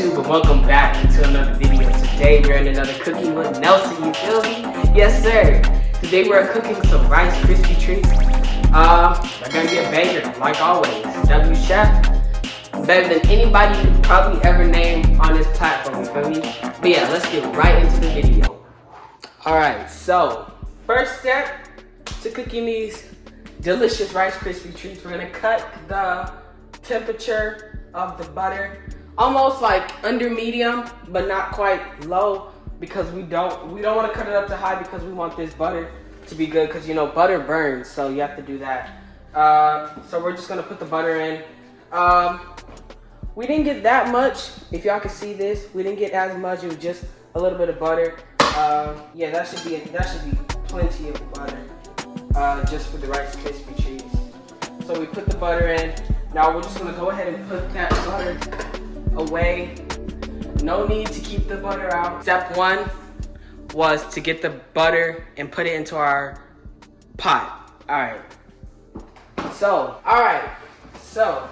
YouTube and welcome back to another video. Today we're in another cooking with Nelson, you feel me? Yes sir. Today we're cooking some Rice Krispie treats. Uh, they're gonna be a banger, like always. W Chef, better than anybody you probably ever name on this platform, you feel me? But yeah, let's get right into the video. Alright, so first step to cooking these delicious Rice Krispie treats, we're gonna cut the temperature of the butter almost like under medium but not quite low because we don't we don't want to cut it up to high because we want this butter to be good because you know butter burns so you have to do that. Uh, so we're just gonna put the butter in. Um, we didn't get that much if y'all can see this we didn't get as much it was just a little bit of butter. Uh, yeah that should be that should be plenty of butter uh, just for the Rice Krispie treats. So we put the butter in. Now we're just gonna go ahead and put that butter away. No need to keep the butter out. Step one was to get the butter and put it into our pot. All right. So, all right. So,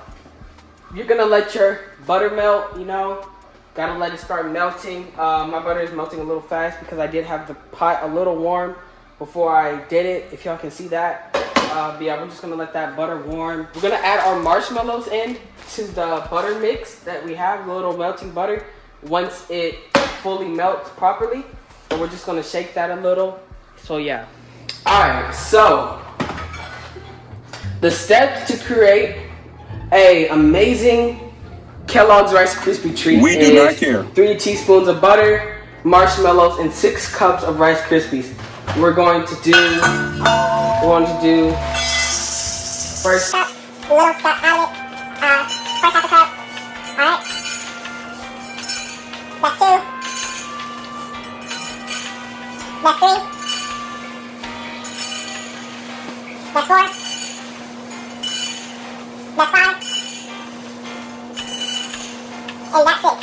you're gonna let your butter melt, you know, gotta let it start melting. Uh, my butter is melting a little fast because I did have the pot a little warm before I did it, if y'all can see that. Uh, but yeah, we're just gonna let that butter warm. We're gonna add our marshmallows in to the butter mix that we have, the little melting butter, once it fully melts properly. And we're just gonna shake that a little. So yeah. All right, so the steps to create a amazing Kellogg's Rice Krispie treat we do not care. Three teaspoons of butter, marshmallows, and six cups of Rice Krispies. We're going to do, going to do first. Little add it. Uh, first half a cup. Alright. That's two. That's three. That's four. That's five. And that's six.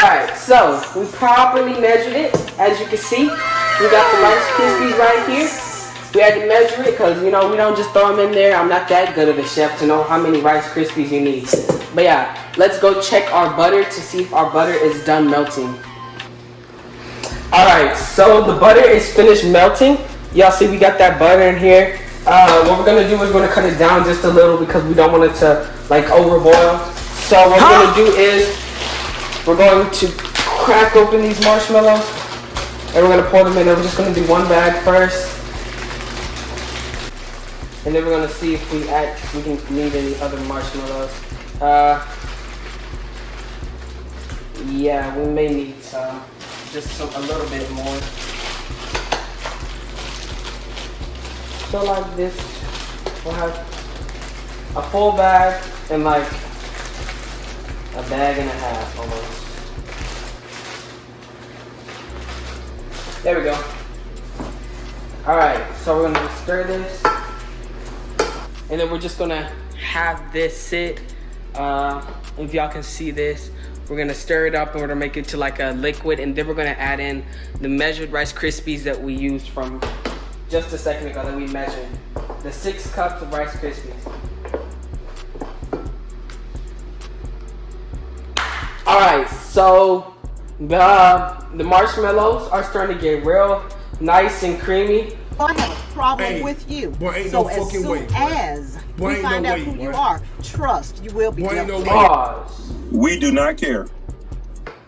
Alright, so we properly measured it. As you can see, we got the Rice Krispies right here. We had to measure it because, you know, we don't just throw them in there. I'm not that good of a chef to know how many Rice Krispies you need. But yeah, let's go check our butter to see if our butter is done melting. Alright, so the butter is finished melting. Y'all see we got that butter in here. Uh, what we're going to do is we're going to cut it down just a little because we don't want it to, like, overboil. So what we're going to do is we're going to crack open these marshmallows and we're going to pour them in. We're just going to do one bag first. And then we're gonna see if we add, we can need any other marshmallows. Uh, yeah, we may need some, just some, a little bit more. So like this, we'll have a full bag and like a bag and a half almost. There we go. All right, so we're gonna stir this. And then we're just gonna have this sit. Uh, if y'all can see this, we're gonna stir it up and we're gonna make it to like a liquid and then we're gonna add in the measured Rice Krispies that we used from just a second ago that we measured. The six cups of Rice Krispies. All right, so the, the marshmallows are starting to get real nice and creamy. I have a problem hey, with you. Boy, ain't so no as fucking soon way. as boy, we find no out way, who boy. you are, trust you will be boy, dealt no with. Pause. We do not care.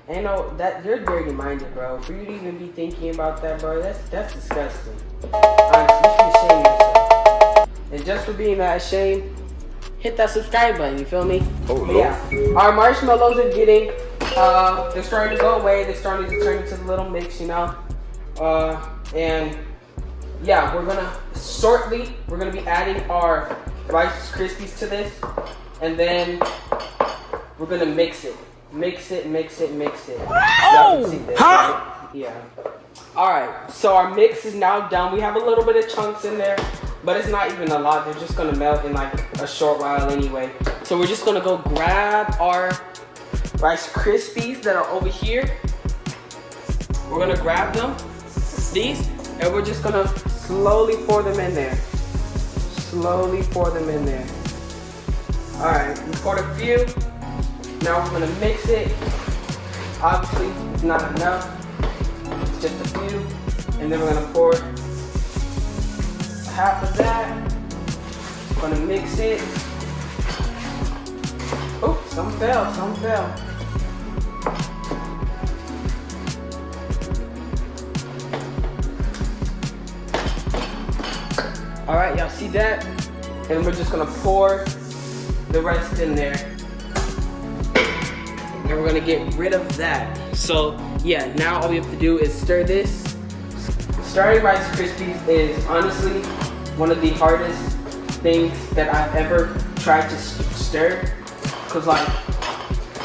Ain't no that you're dirty minded, bro. For you to even be thinking about that, bro, that's that's disgusting. Honestly, you should shame yourself. And just for being that ashamed, hit that subscribe button. You feel me? Oh, but yeah, our marshmallows are getting, uh, they're starting to go away. They're starting to turn into the little mix, you know. Uh, and yeah, we're gonna shortly we're gonna be adding our Rice Krispies to this, and then we're gonna mix it, mix it, mix it, mix it. Oh, this, huh? Right? Yeah. All right. So our mix is now done. We have a little bit of chunks in there, but it's not even a lot. They're just gonna melt in like a short while anyway. So we're just gonna go grab our Rice Krispies that are over here. We're gonna grab them, these, and we're just gonna slowly pour them in there. Slowly pour them in there. All right, we poured a few. Now we're gonna mix it. Obviously, it's not enough. It's just a few. And then we're gonna pour half of that. Gonna mix it. Oh, some fell, some fell. See that? And we're just gonna pour the rest in there. And we're gonna get rid of that. So yeah, now all we have to do is stir this. Stirring Rice Krispies is honestly one of the hardest things that I've ever tried to stir. Cause like,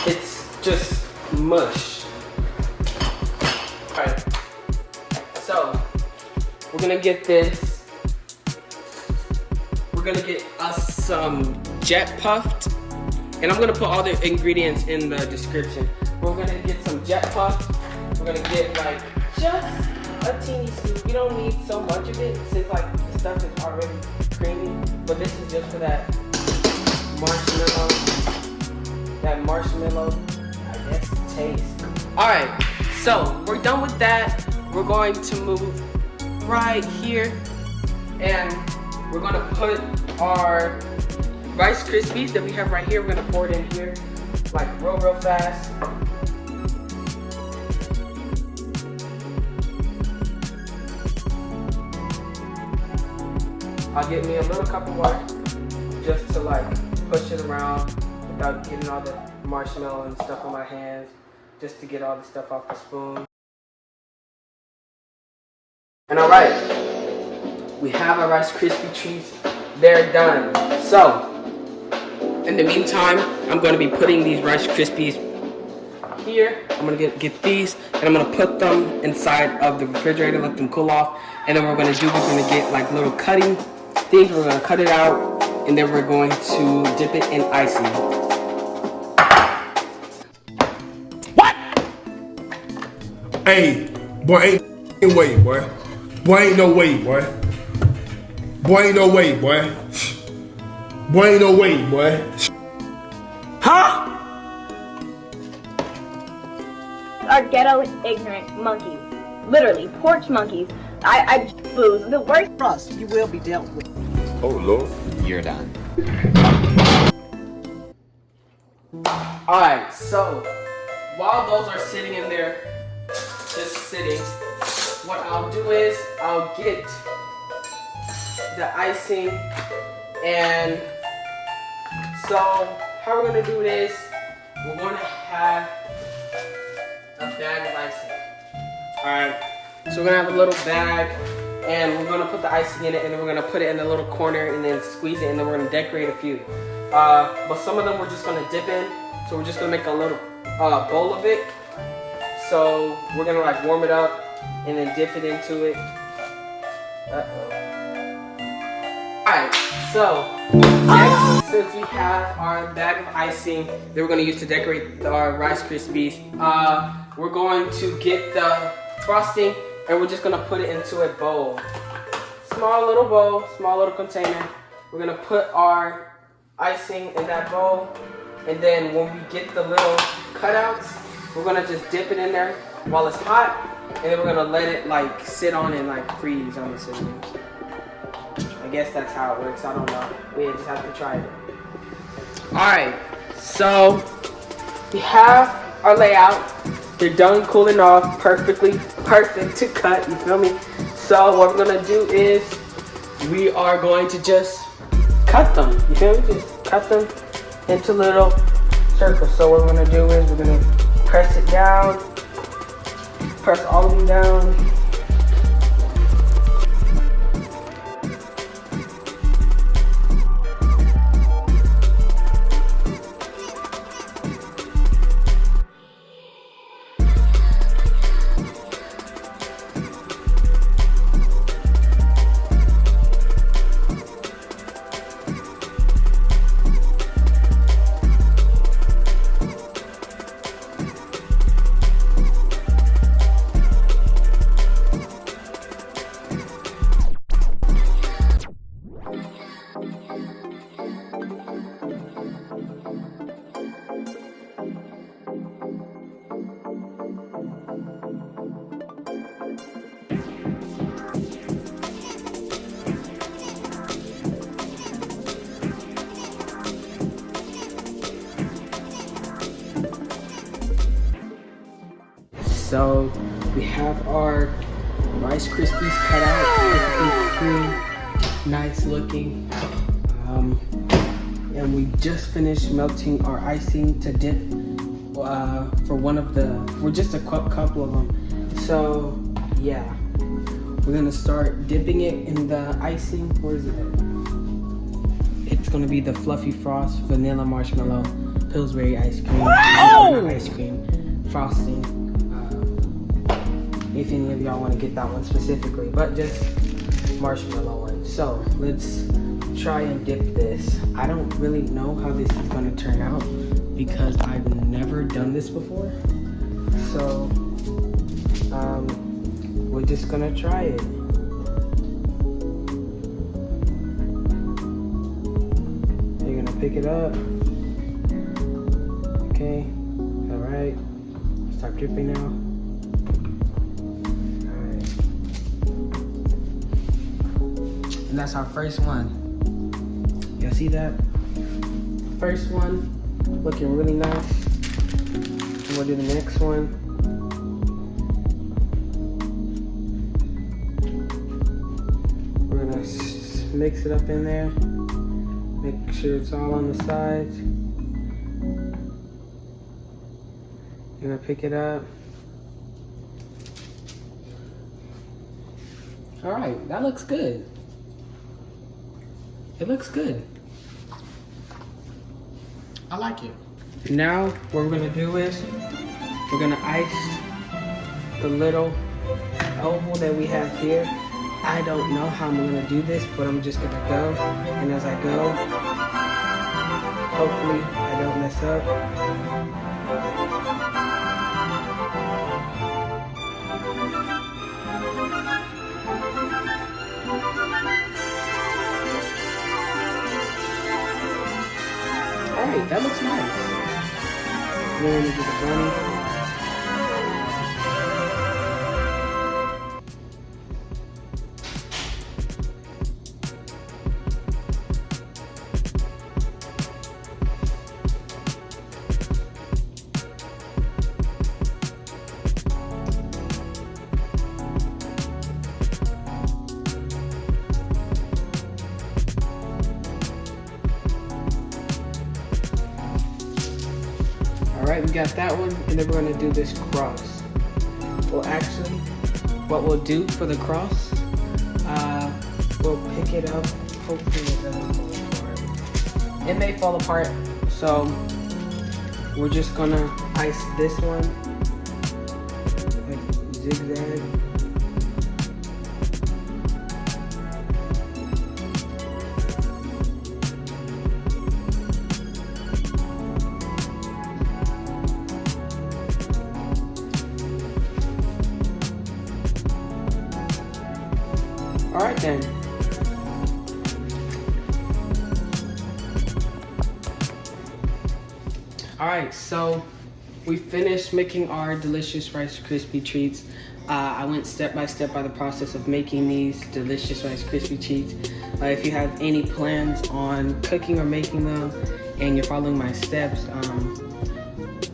it's just mush. All right, so we're gonna get this gonna get us some jet puffed. And I'm gonna put all the ingredients in the description. We're gonna get some jet puffed. We're gonna get like just a teeny scoop. We don't need so much of it since like the stuff is already creamy. But this is just for that marshmallow, that marshmallow, I guess, taste. All right, so we're done with that. We're going to move right here and we're gonna put our Rice Krispies that we have right here. We're gonna pour it in here, like real, real fast. I'll get me a little cup of water just to like push it around without getting all the marshmallow and stuff on my hands, just to get all the stuff off the spoon. And all right, we have our Rice Krispie treats. They're done. So, in the meantime, I'm going to be putting these Rice Krispies here. I'm going to get, get these, and I'm going to put them inside of the refrigerator, let them cool off. And then we're going to do, we're going to get like little cutting things. We're going to cut it out, and then we're going to dip it in icing. What? Hey, boy, ain't no way, boy. Boy, ain't no way, boy. Boy, ain't no way, boy. Boy, ain't no way, boy. Huh? Are ghetto ignorant monkeys. Literally, porch monkeys. I, I booze. The worst. Trust, you will be dealt with. Oh, Lord. You're done. Alright, so while those are sitting in there, just sitting, what I'll do is I'll get the icing. And so how we're gonna do this we're gonna have a bag of icing. All right so we're gonna have a little bag and we're gonna put the icing in it and then we're gonna put it in a little corner and then squeeze it and then we're gonna decorate a few. Uh, but some of them we're just gonna dip in so we're just gonna make a little uh, bowl of it. So we're gonna like warm it up and then dip it into it. Uh -oh. Alright, so next, since we have our bag of icing that we're going to use to decorate our Rice Krispies, uh, we're going to get the frosting and we're just going to put it into a bowl. Small little bowl, small little container. We're going to put our icing in that bowl and then when we get the little cutouts, we're going to just dip it in there while it's hot and then we're going to let it like sit on and like freeze, I'm assuming. I guess that's how it works. I don't know. We just have to try it. Alright, so we have our layout. They're done cooling off perfectly, perfect to cut, you feel me? So what we're gonna do is we are going to just cut them, you feel me? Just cut them into little circles. So what we're gonna do is we're gonna press it down, press all of them down, so we have our Rice Krispies cut out, cream, nice looking. Um, and we just finished melting our icing to dip uh, for one of the, for just a couple of them. So yeah, we're gonna start dipping it in the icing. Where is it? It's gonna be the Fluffy Frost Vanilla Marshmallow Pillsbury Ice Cream. Wow! Ice cream frosting. If any of y'all want to get that one specifically, but just marshmallow one. So let's try and dip this. I don't really know how this is gonna turn out because I've never done this before. So um, we're just gonna try it. You're gonna pick it up. Okay, all right. Stop dripping now. And that's our first one. Y'all see that? First one, looking really nice. And we'll do the next one. We're gonna mix it up in there. Make sure it's all on the sides. You're gonna pick it up. All right, that looks good. It looks good. I like it. Now, what we're gonna do is, we're gonna ice the little oval that we have here. I don't know how I'm gonna do this, but I'm just gonna go. And as I go, hopefully I don't mess up. That looks nice. We get the bunny. Got that one, and then we're gonna do this cross. Well, actually, what we'll do for the cross, uh, we'll pick it up. Hopefully it doesn't fall apart. It may fall apart, so we're just gonna ice this one, like zigzag. All right, so we finished making our delicious Rice Krispie treats. Uh, I went step by step by the process of making these delicious Rice Krispie treats. Uh, if you have any plans on cooking or making them and you're following my steps, um,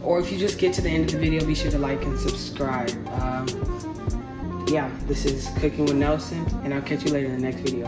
or if you just get to the end of the video, be sure to like and subscribe. Um, yeah, this is Cooking with Nelson, and I'll catch you later in the next video.